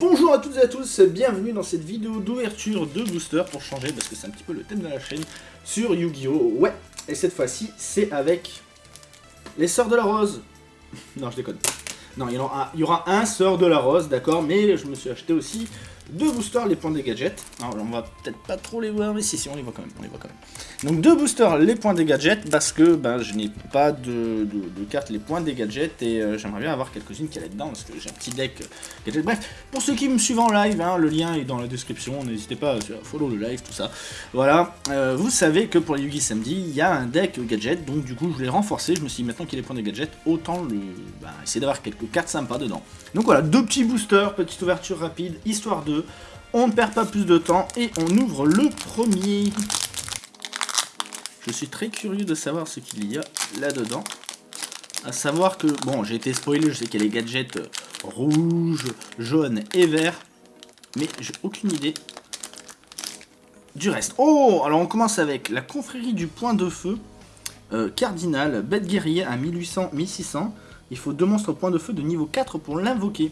Bonjour à toutes et à tous, bienvenue dans cette vidéo d'ouverture de booster pour changer parce que c'est un petit peu le thème de la chaîne sur Yu-Gi-Oh! Ouais, et cette fois-ci c'est avec les Sœurs de la Rose. non, je déconne. Non, il y, aura, il un Sœur de la Rose, d'accord, mais je me suis acheté aussi deux boosters, les points des gadgets. Alors, on va peut-être pas trop les voir, mais si, si, on les voit quand même, on les voit quand même. Donc, deux boosters, les points des gadgets, parce que ben, je n'ai pas de, de, carte les points des gadgets, et euh, j'aimerais bien avoir quelques-unes qui allaient dedans, parce que j'ai un petit deck euh, gadget. Bref, pour ceux qui me suivent en live, hein, le lien est dans la description, n'hésitez pas à follow le live, tout ça. Voilà, euh, vous savez que pour les Yugi samedi, il y a un deck gadget, donc du coup, je l'ai renforcé, je me suis dit, maintenant qu'il les points des gadgets, autant le, ben, essayer d'avoir quelques cartes sympas dedans. Donc voilà, deux petits boosters, petite ouverture rapide, histoire de on ne perd pas plus de temps et on ouvre le premier. Je suis très curieux de savoir ce qu'il y a là-dedans. À savoir que, bon, j'ai été spoilé, je sais qu'il y a les gadgets rouges, jaunes et verts. Mais j'ai aucune idée du reste. Oh Alors on commence avec la confrérie du point de feu. Euh, cardinal, bête guerrier à 1800-1600. Il faut deux monstres point de feu de niveau 4 pour l'invoquer.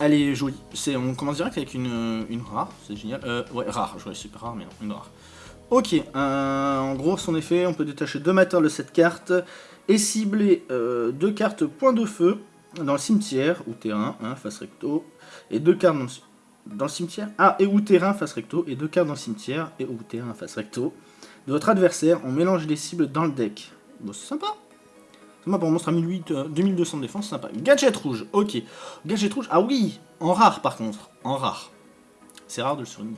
Elle est jolie. On commence direct avec une, rare, c'est génial. Euh, ouais, rare, je super rare, mais non, une rare. Ok, euh, en gros, son effet, on peut détacher deux mateurs de cette carte et cibler euh, deux cartes point de feu dans le cimetière ou terrain, hein, face recto, et deux cartes dans le, cimetière? Ah, et ou terrain face recto, et deux cartes dans le cimetière, et ou terrain face recto. De votre adversaire, on mélange les cibles dans le deck. Bon, c'est sympa pour un monstre à 1008, 2200 de défense, sympa. Gadget rouge, ok. Gadget rouge, ah oui, en rare par contre, en rare. C'est rare de le souligner.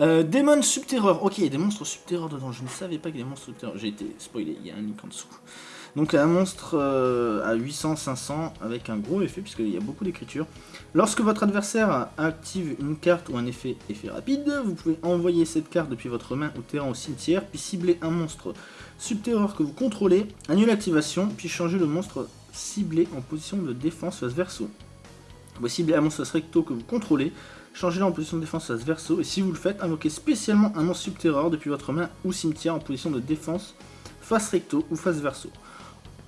Euh, Démon Subterreur, ok, il y a des monstres Subterreur dedans. Je ne savais pas qu'il y a des monstres Subterreur. J'ai été spoilé, il y a un link en dessous. Donc un monstre euh, à 800-500 avec un gros effet puisqu'il y a beaucoup d'écriture. Lorsque votre adversaire active une carte ou un effet effet rapide, vous pouvez envoyer cette carte depuis votre main au terrain au cimetière, puis cibler un monstre subterreur que vous contrôlez, annuler l'activation, puis changer le monstre ciblé en position de défense face verso. Vous ciblez un monstre recto que vous contrôlez, changez-le en position de défense face verso, et si vous le faites, invoquez spécialement un monstre subterreur depuis votre main ou cimetière en position de défense face recto ou face verso.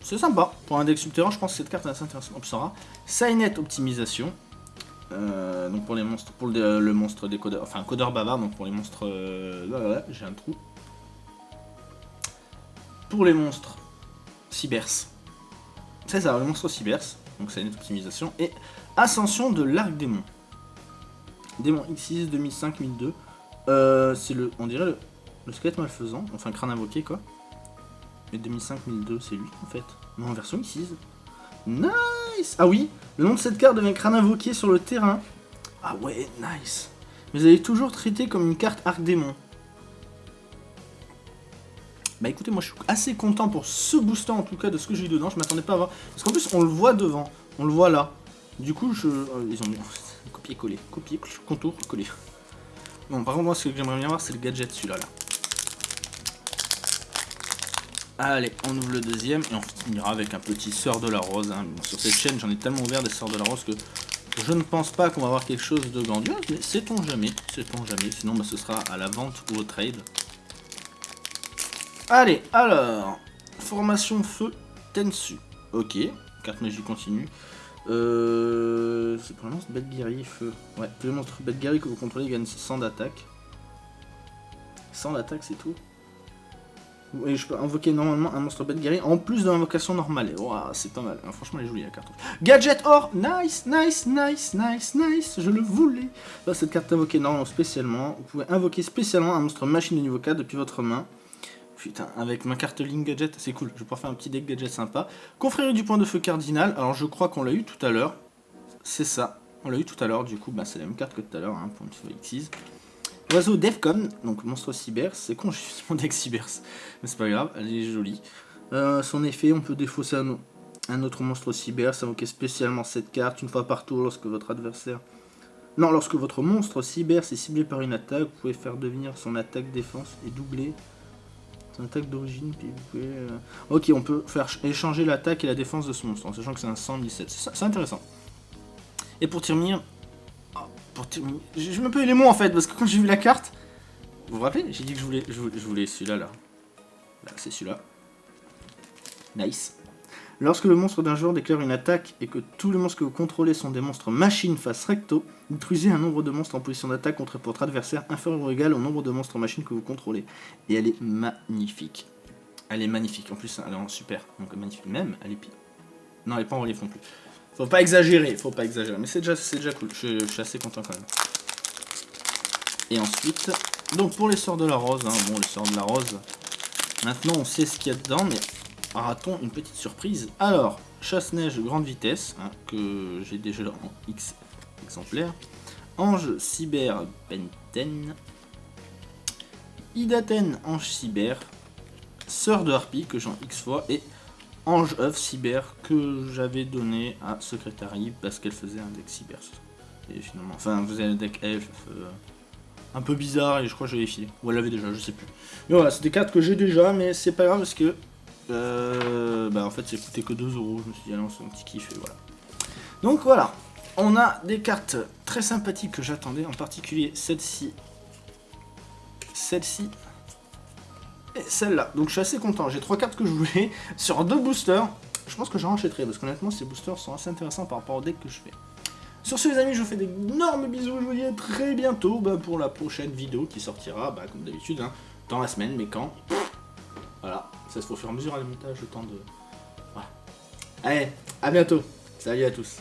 C'est sympa. Pour un deck subterrain, je pense que cette carte est assez intéressante. Obsara. Signet optimisation. Euh, donc pour les monstres, pour le, monstre des codeurs, enfin codeur bavard, donc pour les monstres, euh, là, j'ai un trou. Pour les monstres, Cybers. C'est ça, les monstres Cybers, donc Signet optimisation, et Ascension de l'arc démon. Démon X6 2005 1002. Euh, c'est le, on dirait le, le squelette malfaisant, enfin crâne invoqué quoi. 2005-1002, c'est lui en fait. Mais en version X6. Nice Ah oui, le nom de cette carte devient crâne invoqué sur le terrain. Ah ouais, nice Mais vous avez toujours traité comme une carte Arc Démon. Bah écoutez, moi je suis assez content pour ce booster en tout cas de ce que j'ai eu dedans. Je m'attendais pas à voir. Parce qu'en plus, on le voit devant. On le voit là. Du coup, je... Euh, ils ont mis... Copier-coller. Copier, contour, coller. Bon, par contre, moi, ce que j'aimerais bien voir, c'est le gadget, celui-là. Là. Allez, on ouvre le deuxième et on finira avec un petit Sœur de la Rose. Hein. Sur cette chaîne, j'en ai tellement ouvert des Sœurs de la Rose que je ne pense pas qu'on va avoir quelque chose de grandiose, mais sait-on jamais, sait-on jamais. Sinon, bah, ce sera à la vente ou au trade. Allez, alors, formation feu Tensu. Ok, carte magie continue. Euh, c'est monstre bête guerrier feu. Ouais, tous les monstres que vous contrôlez gagnent 100 d'attaque. 100 d'attaque, c'est tout et je peux invoquer normalement un monstre guerrier en plus de l'invocation normale. c'est pas mal. franchement, elle est jolie la carte. Gadget or Nice, nice, nice, nice, nice. Je le voulais. cette carte invoquée normalement spécialement. Vous pouvez invoquer spécialement un monstre machine de niveau 4 depuis votre main. Putain, avec ma carte Link Gadget, c'est cool. Je vais pouvoir faire un petit deck gadget sympa. Confrérie du point de feu cardinal. Alors, je crois qu'on l'a eu tout à l'heure. C'est ça. On l'a eu tout à l'heure. Du coup, bah, c'est la même carte que tout à l'heure. Hein, pour une fois X6. Oiseau Defcon, donc monstre Cybers, c'est con, j'ai mon deck Cybers, mais c'est pas grave, elle est jolie. Euh, son effet, on peut défausser un, autre monstre Cybers, invoquer spécialement cette carte une fois par tour lorsque votre adversaire... Non, lorsque votre monstre Cybers est ciblé par une attaque, vous pouvez faire devenir son attaque défense et doubler son attaque d'origine, puis vous pouvez... Euh, ok, on peut faire échanger l'attaque et la défense de ce monstre, en sachant que c'est un 117, c'est intéressant. Et pour terminer, je, me peux les mots en fait, parce que quand j'ai vu la carte... Vous vous rappelez J'ai dit que je voulais, je voulais, celui-là, là. Là, c'est celui-là. Nice. Lorsque le monstre d'un joueur déclare une attaque et que tous les monstres que vous contrôlez sont des monstres machines face recto, détruisez un nombre de monstres en position d'attaque contre votre adversaire inférieur ou égal au nombre de monstres machines que vous contrôlez. Et elle est magnifique. Elle est magnifique. En plus, elle est en super. Donc magnifique. Même, elle est pire. Non, elle est pas en relief plus. Faut pas exagérer, faut pas exagérer. Mais c'est déjà, déjà cool. Je, je, suis assez content quand même. Et ensuite, donc pour les sorts de la rose, hein, bon, les sorts de la rose, maintenant on sait ce qu'il y a dedans, mais une petite surprise Alors, chasse-neige grande vitesse, hein, que j'ai déjà en X exemplaire. Ange cyber Benten. Idaten ange cyber. Sœur de Harpie, que j'ai en X fois. Et Ange œuf cyber, que j'avais donné à Secretary parce qu'elle faisait un deck cyber. Enfin, vous avez un deck elf. Euh, un peu bizarre et je crois que je l'avais filé. Ou elle l'avait déjà, je sais plus. Mais voilà, c'est des cartes que j'ai déjà, mais c'est pas grave parce que euh, bah en fait, c'est coûté que 2 euros. Je me suis dit, allez, on un petit kiff et voilà. Donc voilà, on a des cartes très sympathiques que j'attendais, en particulier celle-ci, celle-ci et celle-là. Donc je suis assez content. J'ai trois cartes que je voulais sur deux boosters. Je pense que j'en rachèterai parce qu'honnêtement, ces boosters sont assez intéressants par rapport au deck que je fais. Sur ce les amis, je vous fais d'énormes bisous, je vous dis à très bientôt bah, pour la prochaine vidéo qui sortira, bah, comme d'habitude, hein, dans la semaine, mais quand? Ça se fait au fur et à mesure à le montage, le temps de... Voilà. Allez, à bientôt Salut à tous